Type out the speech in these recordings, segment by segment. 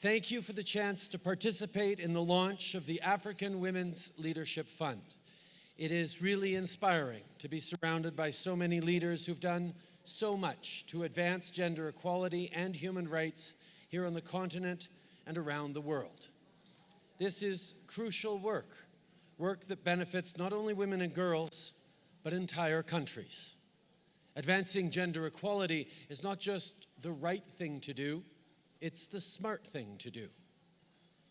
Thank you for the chance to participate in the launch of the African Women's Leadership Fund. It is really inspiring to be surrounded by so many leaders who've done so much to advance gender equality and human rights here on the continent and around the world. This is crucial work, work that benefits not only women and girls, but entire countries. Advancing gender equality is not just the right thing to do, it's the smart thing to do.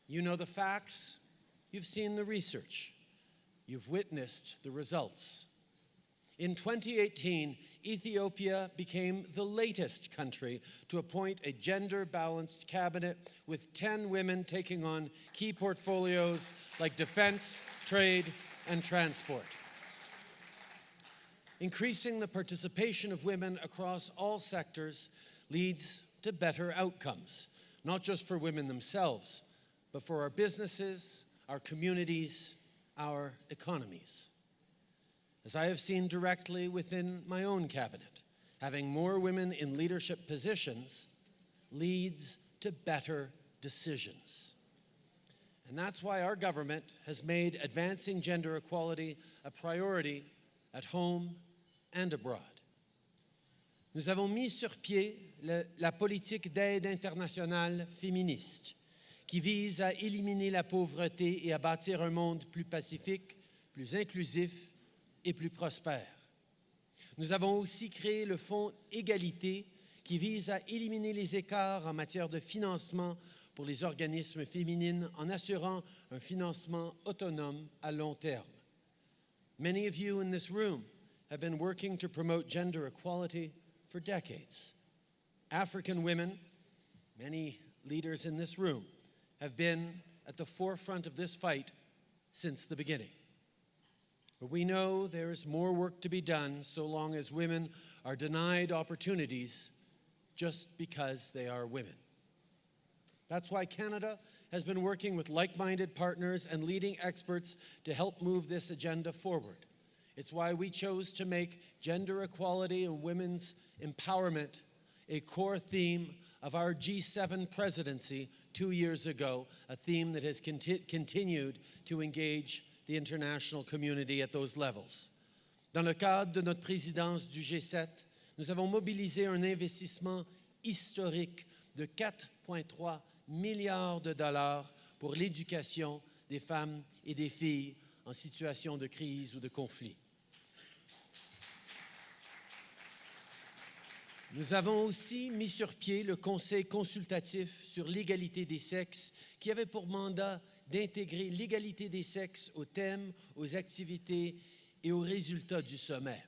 You know the facts, you've seen the research, you've witnessed the results. In 2018, Ethiopia became the latest country to appoint a gender-balanced cabinet with 10 women taking on key portfolios like defense, trade, and transport. Increasing the participation of women across all sectors leads to better outcomes, not just for women themselves, but for our businesses, our communities, our economies. As I have seen directly within my own cabinet, having more women in leadership positions leads to better decisions. And that's why our government has made advancing gender equality a priority at home and abroad. Nous avons mis sur pied la politique d'aide internationale féministe qui vise à éliminer la pauvreté et à bâtir un monde plus pacifique, plus inclusif et plus prospère. Nous avons aussi créé le Fonds Égalité qui vise à éliminer les écarts en matière de financement pour les organismes féminines en assurant un financement autonome à long terme. Many of you in this room have been working to promote gender equality for decades. African women, many leaders in this room, have been at the forefront of this fight since the beginning. But we know there is more work to be done so long as women are denied opportunities just because they are women. That's why Canada has been working with like-minded partners and leading experts to help move this agenda forward. It's why we chose to make gender equality and women's empowerment a core theme of our G7 presidency two years ago, a theme that has conti continued to engage the international community at those levels. Dans le cadre de notre présidence du G7, nous avons mobilisé un investissement historique de 4,3 milliards de dollars pour l'éducation des femmes et des filles en situation de crise ou de conflit. Nous avons aussi mis sur pied le Conseil consultatif sur l'égalité des sexes qui avait pour mandat d'intégrer l'égalité des sexes aux thèmes, aux activités et aux résultats du sommet.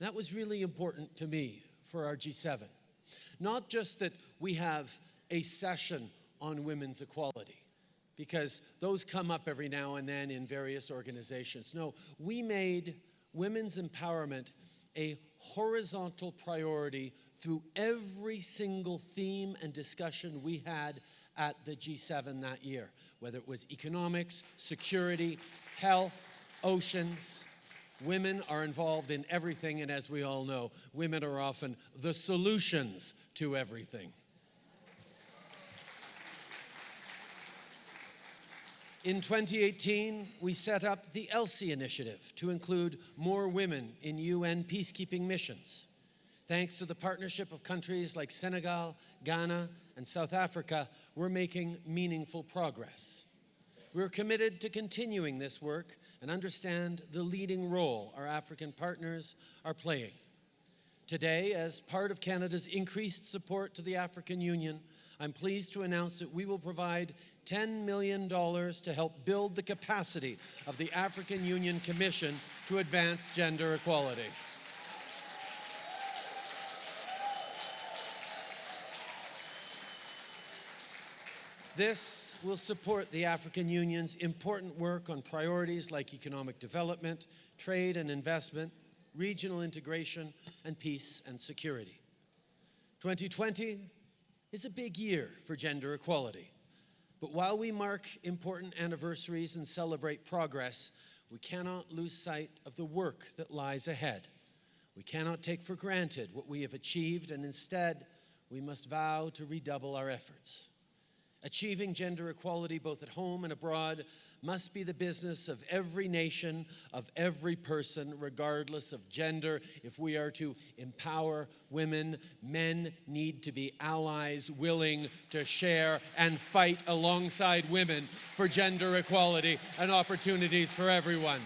That was really important to me for our G7. Not just that we have a session on women's equality, because those come up every now and then in various organizations. No, we made women's empowerment a horizontal priority through every single theme and discussion we had at the G7 that year, whether it was economics, security, health, oceans. Women are involved in everything, and as we all know, women are often the solutions to everything. In 2018, we set up the Elsie initiative to include more women in UN peacekeeping missions. Thanks to the partnership of countries like Senegal, Ghana, and South Africa, we're making meaningful progress. We're committed to continuing this work and understand the leading role our African partners are playing. Today, as part of Canada's increased support to the African Union, I'm pleased to announce that we will provide $10 million to help build the capacity of the African Union Commission to advance gender equality. This will support the African Union's important work on priorities like economic development, trade and investment, regional integration, and peace and security. 2020 is a big year for gender equality. But while we mark important anniversaries and celebrate progress, we cannot lose sight of the work that lies ahead. We cannot take for granted what we have achieved, and instead, we must vow to redouble our efforts. Achieving gender equality both at home and abroad must be the business of every nation, of every person, regardless of gender. If we are to empower women, men need to be allies willing to share and fight alongside women for gender equality and opportunities for everyone.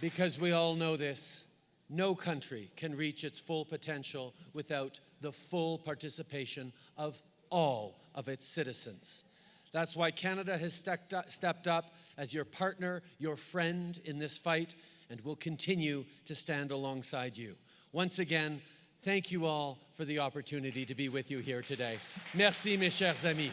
Because we all know this, no country can reach its full potential without the full participation of all of its citizens. That's why Canada has stepped up, as your partner, your friend in this fight, and will continue to stand alongside you. Once again, thank you all for the opportunity to be with you here today. Merci, mes chers amis.